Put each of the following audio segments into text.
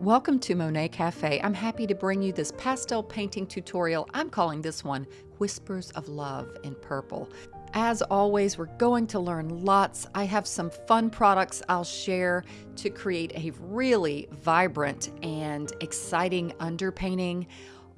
Welcome to Monet Cafe. I'm happy to bring you this pastel painting tutorial. I'm calling this one Whispers of Love in Purple. As always, we're going to learn lots. I have some fun products I'll share to create a really vibrant and exciting underpainting.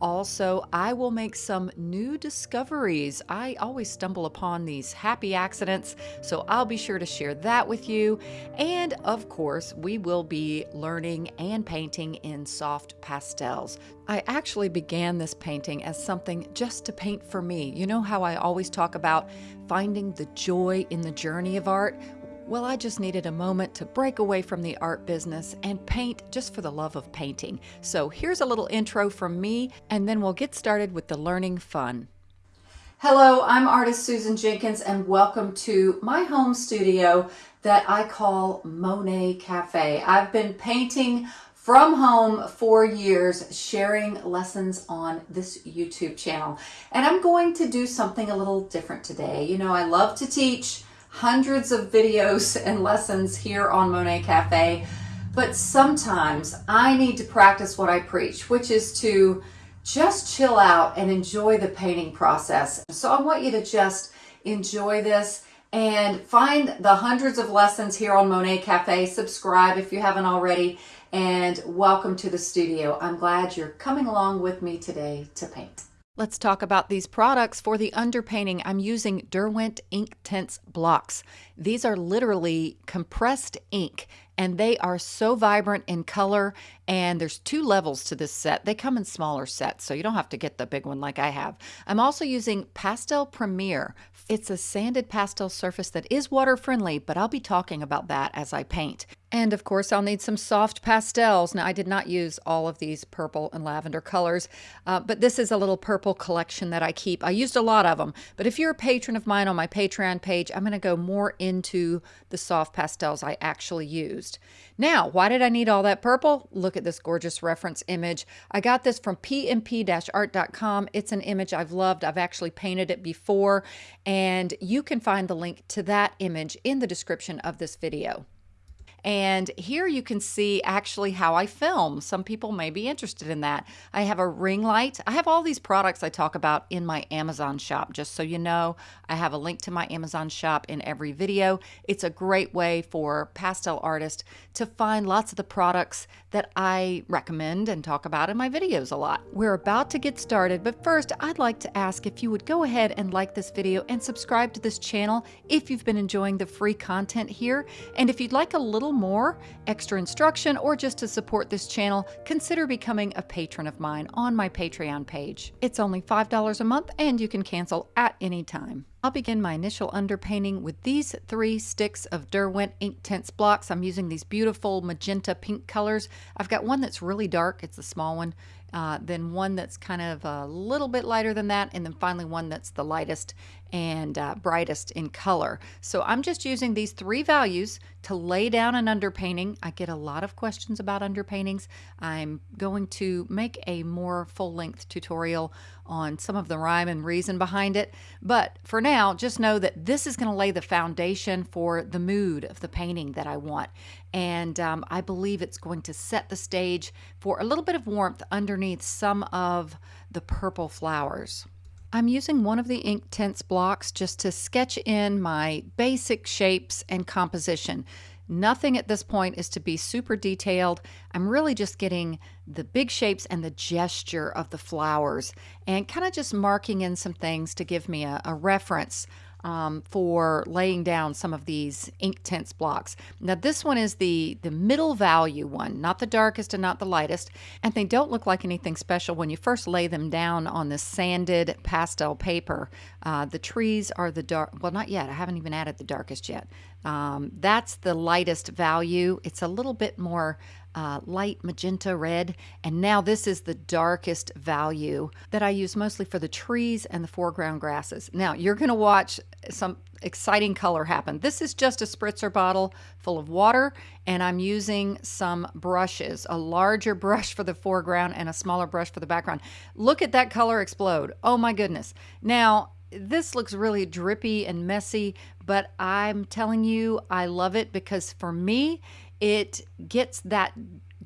Also, I will make some new discoveries. I always stumble upon these happy accidents, so I'll be sure to share that with you. And of course, we will be learning and painting in soft pastels. I actually began this painting as something just to paint for me. You know how I always talk about finding the joy in the journey of art? Well, I just needed a moment to break away from the art business and paint just for the love of painting. So here's a little intro from me, and then we'll get started with the learning fun. Hello, I'm artist Susan Jenkins, and welcome to my home studio that I call Monet Cafe. I've been painting from home for years, sharing lessons on this YouTube channel. And I'm going to do something a little different today. You know, I love to teach hundreds of videos and lessons here on Monet Cafe, but sometimes I need to practice what I preach, which is to just chill out and enjoy the painting process. So I want you to just enjoy this and find the hundreds of lessons here on Monet Cafe. Subscribe if you haven't already and welcome to the studio. I'm glad you're coming along with me today to paint. Let's talk about these products. For the underpainting, I'm using Derwent Inktense blocks. These are literally compressed ink and they are so vibrant in color and there's two levels to this set. They come in smaller sets, so you don't have to get the big one like I have. I'm also using Pastel Premier. It's a sanded pastel surface that is water friendly, but I'll be talking about that as I paint. And of course, I'll need some soft pastels. Now, I did not use all of these purple and lavender colors, uh, but this is a little purple collection that I keep. I used a lot of them, but if you're a patron of mine on my Patreon page, I'm going to go more into the soft pastels I actually used. Now, why did I need all that purple? Look at this gorgeous reference image. I got this from pmp-art.com. It's an image I've loved. I've actually painted it before, and you can find the link to that image in the description of this video. And here you can see actually how I film. Some people may be interested in that. I have a ring light. I have all these products I talk about in my Amazon shop, just so you know. I have a link to my Amazon shop in every video. It's a great way for pastel artists to find lots of the products that I recommend and talk about in my videos a lot. We're about to get started, but first I'd like to ask if you would go ahead and like this video and subscribe to this channel if you've been enjoying the free content here. And if you'd like a little little more extra instruction or just to support this channel, consider becoming a patron of mine on my Patreon page. It's only $5 a month and you can cancel at any time. I'll begin my initial underpainting with these three sticks of Derwent Inktense blocks. I'm using these beautiful magenta pink colors. I've got one that's really dark, it's the small one, uh, then one that's kind of a little bit lighter than that, and then finally one that's the lightest and uh, brightest in color. So I'm just using these three values to lay down an underpainting. I get a lot of questions about underpaintings. I'm going to make a more full-length tutorial on some of the rhyme and reason behind it. But for now, just know that this is going to lay the foundation for the mood of the painting that I want. And um, I believe it's going to set the stage for a little bit of warmth underneath some of the purple flowers. I'm using one of the ink Inktense blocks just to sketch in my basic shapes and composition. Nothing at this point is to be super detailed. I'm really just getting the big shapes and the gesture of the flowers and kind of just marking in some things to give me a, a reference um, for laying down some of these ink Inktense blocks. Now this one is the, the middle value one, not the darkest and not the lightest, and they don't look like anything special when you first lay them down on this sanded pastel paper. Uh, the trees are the dark, well not yet, I haven't even added the darkest yet. Um, that's the lightest value. It's a little bit more uh, light magenta red. And now this is the darkest value that I use mostly for the trees and the foreground grasses. Now you're going to watch some exciting color happen. This is just a spritzer bottle full of water and I'm using some brushes, a larger brush for the foreground and a smaller brush for the background. Look at that color explode. Oh my goodness. Now this looks really drippy and messy, but I'm telling you, I love it because for me, it gets that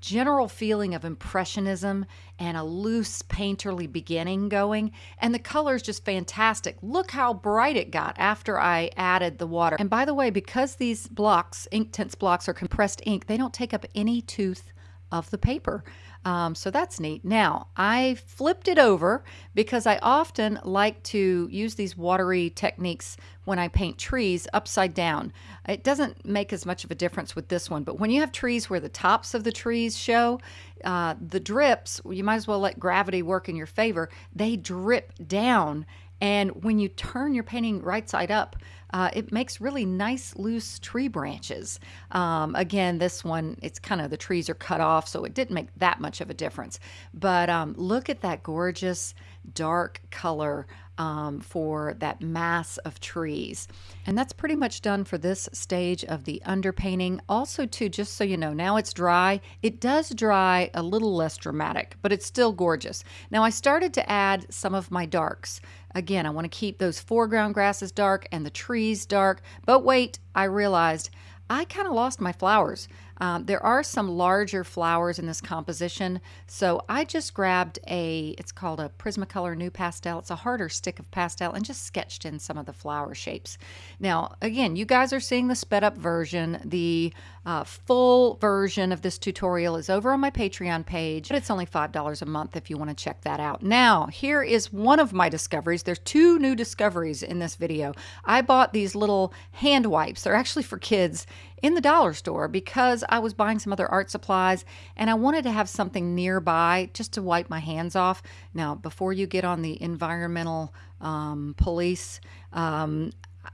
general feeling of impressionism and a loose painterly beginning going. And the color is just fantastic. Look how bright it got after I added the water. And by the way, because these blocks, ink Inktense blocks, are compressed ink, they don't take up any tooth of the paper. Um, so that's neat. Now, I flipped it over because I often like to use these watery techniques when I paint trees upside down. It doesn't make as much of a difference with this one, but when you have trees where the tops of the trees show, uh, the drips, you might as well let gravity work in your favor. They drip down and when you turn your painting right side up, uh, it makes really nice loose tree branches. Um, again, this one, it's kind of the trees are cut off, so it didn't make that much of a difference. But um, look at that gorgeous dark color um, for that mass of trees. And that's pretty much done for this stage of the underpainting. Also too, just so you know, now it's dry. It does dry a little less dramatic, but it's still gorgeous. Now I started to add some of my darks. Again, I want to keep those foreground grasses dark and the trees dark. But wait, I realized I kind of lost my flowers. Um, there are some larger flowers in this composition, so I just grabbed a, it's called a Prismacolor NuPastel. It's a harder stick of pastel and just sketched in some of the flower shapes. Now, again, you guys are seeing the sped up version. The uh, full version of this tutorial is over on my Patreon page, but it's only $5 a month if you want to check that out. Now, here is one of my discoveries. There's two new discoveries in this video. I bought these little hand wipes. They're actually for kids in the dollar store because I was buying some other art supplies and I wanted to have something nearby just to wipe my hands off. Now, before you get on the environmental um, police, um,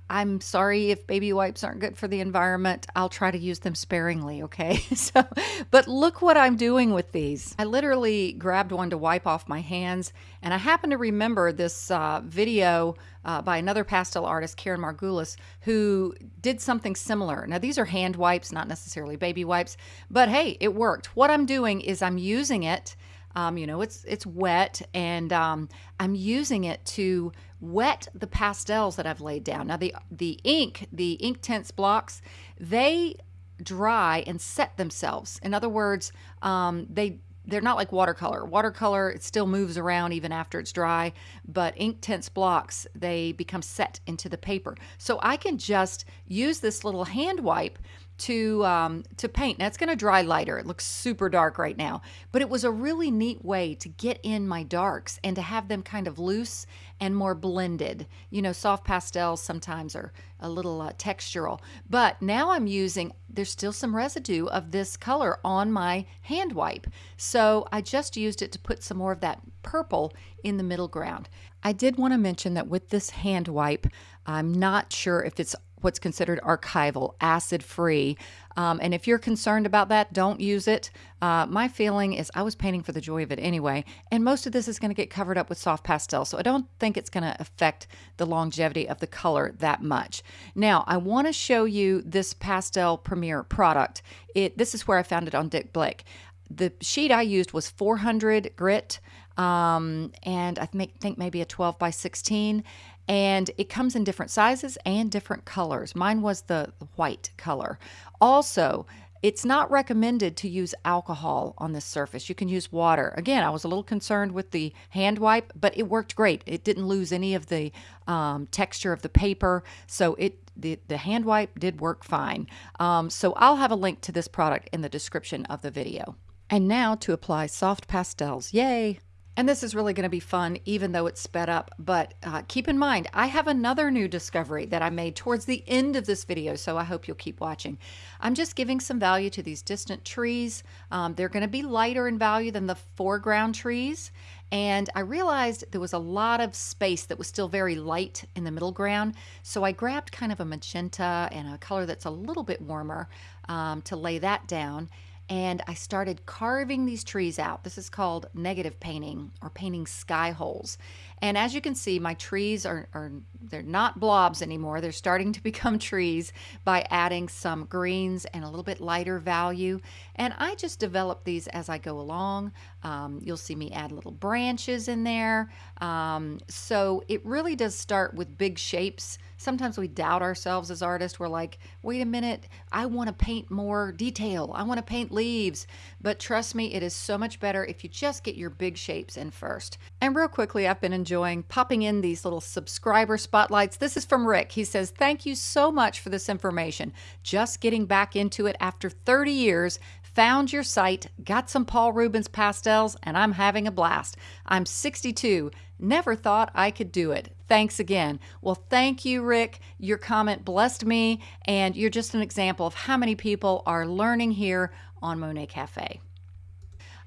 I'm sorry if baby wipes aren't good for the environment. I'll try to use them sparingly, okay? so, but look what I'm doing with these. I literally grabbed one to wipe off my hands, and I happen to remember this uh, video uh, by another pastel artist, Karen Margulis, who did something similar. Now, these are hand wipes, not necessarily baby wipes, but hey, it worked. What I'm doing is I'm using it um, you know, it's it's wet, and um, I'm using it to wet the pastels that I've laid down. Now the the ink, the ink Inktense blocks, they dry and set themselves. In other words, um, they they're not like watercolor. Watercolor it still moves around even after it's dry, but ink Inktense blocks they become set into the paper. So I can just use this little hand wipe to um, to paint. Now it's going to dry lighter. It looks super dark right now, but it was a really neat way to get in my darks and to have them kind of loose and more blended. You know, soft pastels sometimes are a little uh, textural, but now I'm using. There's still some residue of this color on my hand wipe, so I just used it to put some more of that purple in the middle ground. I did want to mention that with this hand wipe, I'm not sure if it's what's considered archival, acid free. Um, and if you're concerned about that, don't use it. Uh, my feeling is I was painting for the joy of it anyway, and most of this is going to get covered up with soft pastel, so I don't think it's going to affect the longevity of the color that much. Now, I want to show you this Pastel Premier product. It This is where I found it on Dick Blick. The sheet I used was 400 grit, um, and I think maybe a 12 by 16 and it comes in different sizes and different colors. Mine was the white color. Also, it's not recommended to use alcohol on this surface. You can use water. Again, I was a little concerned with the hand wipe, but it worked great. It didn't lose any of the um, texture of the paper, so it the, the hand wipe did work fine. Um, so I'll have a link to this product in the description of the video. And now to apply soft pastels. Yay! And this is really going to be fun, even though it's sped up. But uh, keep in mind, I have another new discovery that I made towards the end of this video, so I hope you'll keep watching. I'm just giving some value to these distant trees. Um, they're going to be lighter in value than the foreground trees. And I realized there was a lot of space that was still very light in the middle ground. So I grabbed kind of a magenta and a color that's a little bit warmer um, to lay that down and I started carving these trees out. This is called negative painting or painting sky holes. And as you can see, my trees are, are they're not blobs anymore. They're starting to become trees by adding some greens and a little bit lighter value. And I just develop these as I go along. Um, you'll see me add little branches in there. Um, so it really does start with big shapes sometimes we doubt ourselves as artists. We're like, wait a minute, I want to paint more detail. I want to paint leaves. But trust me, it is so much better if you just get your big shapes in first. And real quickly, I've been enjoying popping in these little subscriber spotlights. This is from Rick. He says, Thank you so much for this information. Just getting back into it after 30 years Found your site, got some Paul Rubens pastels, and I'm having a blast. I'm 62. Never thought I could do it. Thanks again. Well, thank you, Rick. Your comment blessed me, and you're just an example of how many people are learning here on Monet Cafe.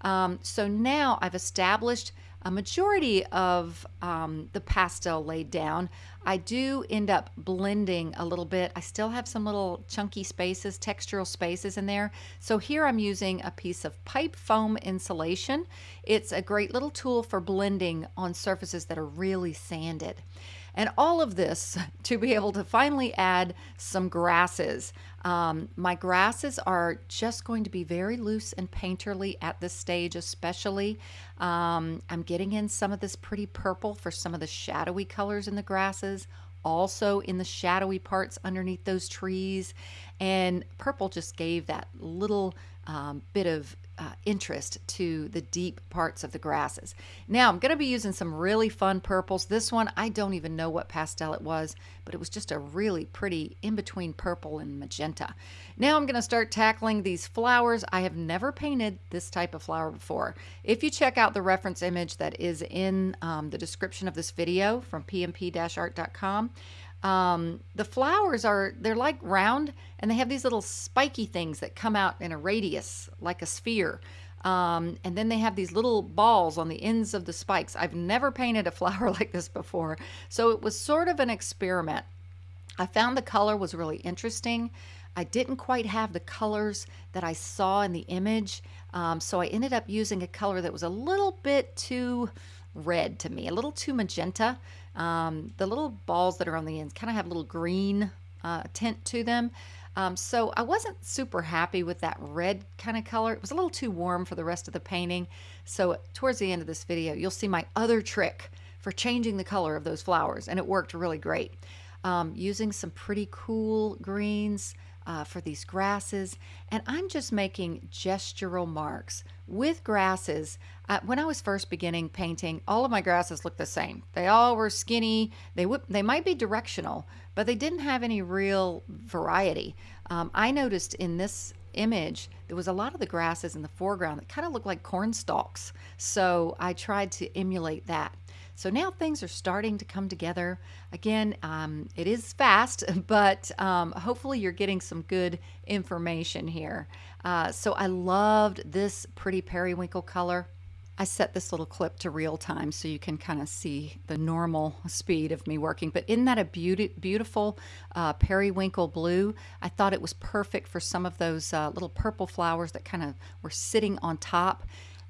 Um, so now I've established a majority of um, the pastel laid down. I do end up blending a little bit. I still have some little chunky spaces, textural spaces in there. So here I'm using a piece of pipe foam insulation. It's a great little tool for blending on surfaces that are really sanded. And all of this to be able to finally add some grasses. Um, my grasses are just going to be very loose and painterly at this stage, especially. Um, I'm getting in some of this pretty purple for some of the shadowy colors in the grasses also in the shadowy parts underneath those trees. And purple just gave that little um, bit of uh, interest to the deep parts of the grasses. Now I'm going to be using some really fun purples. This one, I don't even know what pastel it was, but it was just a really pretty in-between purple and magenta. Now I'm going to start tackling these flowers. I have never painted this type of flower before. If you check out the reference image that is in um, the description of this video from pmp-art.com, um, the flowers are, they're like round and they have these little spiky things that come out in a radius, like a sphere. Um, and then they have these little balls on the ends of the spikes. I've never painted a flower like this before. So it was sort of an experiment. I found the color was really interesting. I didn't quite have the colors that I saw in the image. Um, so I ended up using a color that was a little bit too red to me, a little too magenta. Um, the little balls that are on the ends kind of have a little green uh, tint to them. Um, so I wasn't super happy with that red kind of color. It was a little too warm for the rest of the painting. So towards the end of this video, you'll see my other trick for changing the color of those flowers, and it worked really great. Um, using some pretty cool greens, uh, for these grasses. And I'm just making gestural marks with grasses. Uh, when I was first beginning painting, all of my grasses looked the same. They all were skinny. They, would, they might be directional, but they didn't have any real variety. Um, I noticed in this image, there was a lot of the grasses in the foreground that kind of looked like corn stalks. So I tried to emulate that. So now things are starting to come together. Again, um, it is fast, but um, hopefully you're getting some good information here. Uh, so I loved this pretty periwinkle color. I set this little clip to real time so you can kind of see the normal speed of me working. But isn't that a beauty, beautiful uh, periwinkle blue? I thought it was perfect for some of those uh, little purple flowers that kind of were sitting on top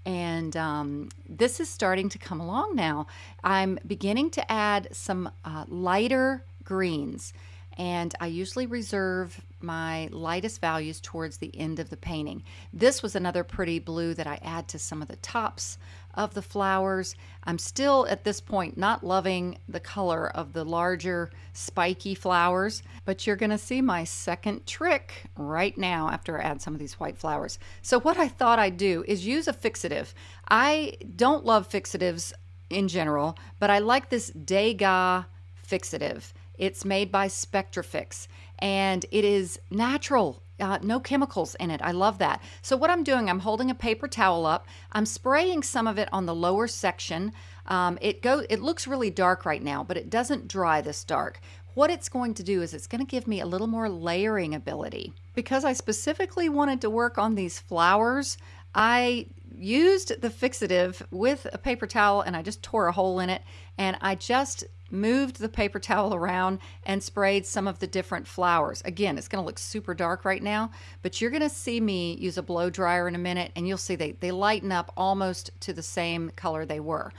and um, this is starting to come along now. I'm beginning to add some uh, lighter greens and I usually reserve my lightest values towards the end of the painting. This was another pretty blue that I add to some of the tops of the flowers. I'm still at this point not loving the color of the larger spiky flowers, but you're gonna see my second trick right now after I add some of these white flowers. So what I thought I'd do is use a fixative. I don't love fixatives in general, but I like this Degas fixative. It's made by Spectrafix and it is natural. Uh, no chemicals in it. I love that. So what I'm doing, I'm holding a paper towel up. I'm spraying some of it on the lower section. Um, it go. It looks really dark right now, but it doesn't dry this dark. What it's going to do is it's going to give me a little more layering ability. Because I specifically wanted to work on these flowers, I used the fixative with a paper towel and I just tore a hole in it and I just moved the paper towel around and sprayed some of the different flowers. Again, it's going to look super dark right now, but you're going to see me use a blow dryer in a minute and you'll see they, they lighten up almost to the same color they were.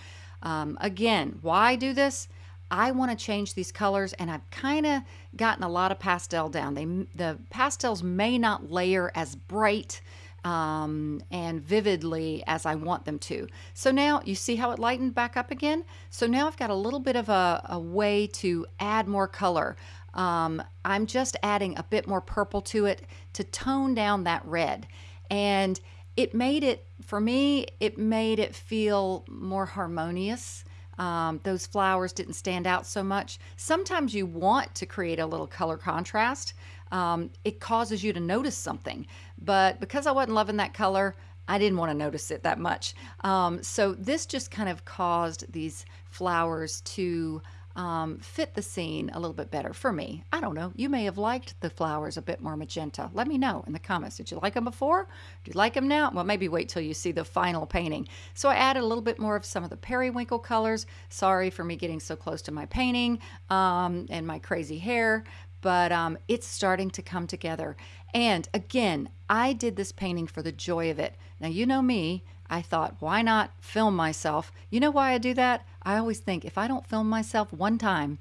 Um, again, why do this? I want to change these colors and I've kind of gotten a lot of pastel down. They, the pastels may not layer as bright um, and vividly as I want them to. So now you see how it lightened back up again? So now I've got a little bit of a, a way to add more color. Um, I'm just adding a bit more purple to it to tone down that red. And it made it, for me, it made it feel more harmonious. Um, those flowers didn't stand out so much. Sometimes you want to create a little color contrast. Um, it causes you to notice something. But because I wasn't loving that color, I didn't want to notice it that much. Um, so this just kind of caused these flowers to um, fit the scene a little bit better for me. I don't know. You may have liked the flowers a bit more magenta. Let me know in the comments. Did you like them before? Do you like them now? Well, maybe wait till you see the final painting. So I added a little bit more of some of the periwinkle colors. Sorry for me getting so close to my painting um, and my crazy hair, but um, it's starting to come together. And again, I did this painting for the joy of it. Now, you know me, I thought, why not film myself? You know why I do that? I always think if I don't film myself one time,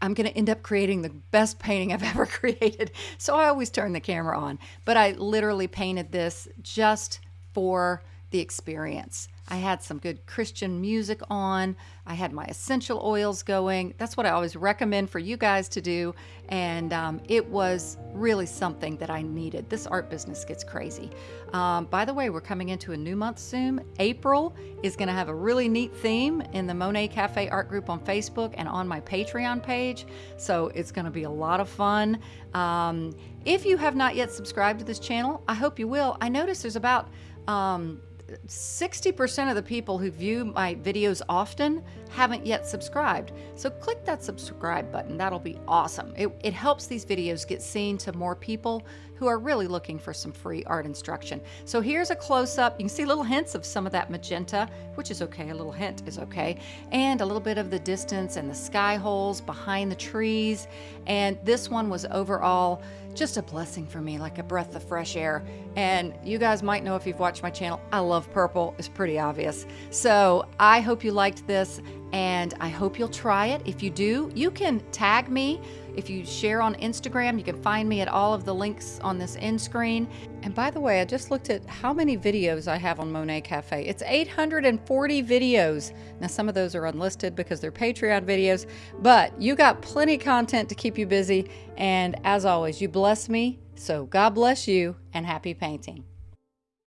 I'm going to end up creating the best painting I've ever created. So I always turn the camera on. But I literally painted this just for the experience. I had some good Christian music on. I had my essential oils going. That's what I always recommend for you guys to do. And um, it was really something that I needed. This art business gets crazy. Um, by the way, we're coming into a new month soon. April is going to have a really neat theme in the Monet Cafe Art Group on Facebook and on my Patreon page. So it's going to be a lot of fun. Um, if you have not yet subscribed to this channel, I hope you will. I notice there's about um, 60% of the people who view my videos often haven't yet subscribed. So click that subscribe button. That'll be awesome. It, it, helps these videos get seen to more people who are really looking for some free art instruction. So here's a close-up. You can see little hints of some of that magenta, which is okay. A little hint is okay. And a little bit of the distance and the sky holes behind the trees. And this one was overall just a blessing for me, like a breath of fresh air. And you guys might know if you've watched my channel, I love purple. It's pretty obvious. So I hope you liked this and I hope you'll try it. If you do, you can tag me. If you share on Instagram, you can find me at all of the links on this end screen. And by the way, I just looked at how many videos I have on Monet Cafe. It's 840 videos. Now, some of those are unlisted because they're Patreon videos, but you got plenty content to keep you busy. And as always, you bless me. So God bless you and happy painting.